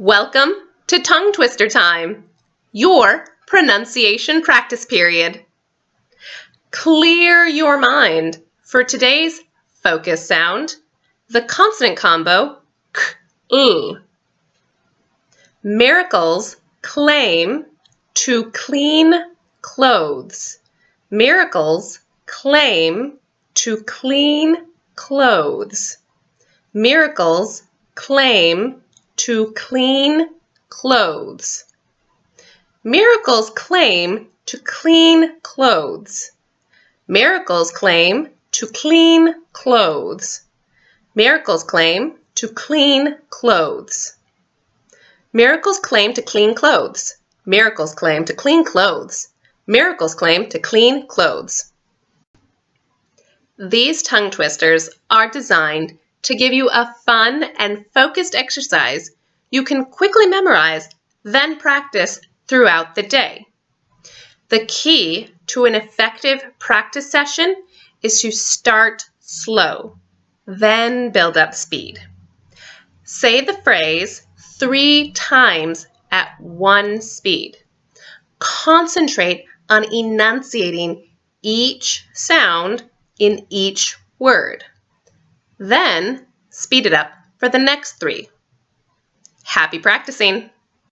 Welcome to Tongue Twister Time, your pronunciation practice period. Clear your mind for today's focus sound, the consonant combo k, l. Miracles claim to clean clothes. Miracles claim to clean clothes. Miracles claim to clean clothes. Miracles claim to clean clothes. Miracles claim to clean clothes. Miracles claim to clean clothes. Miracles claim to clean clothes. Miracles claim to clean clothes. Miracles claim to clean clothes. These tongue twisters are designed to give you a fun and focused exercise you can quickly memorize, then practice throughout the day. The key to an effective practice session is to start slow, then build up speed. Say the phrase three times at one speed. Concentrate on enunciating each sound in each word. Then speed it up for the next three. Happy practicing!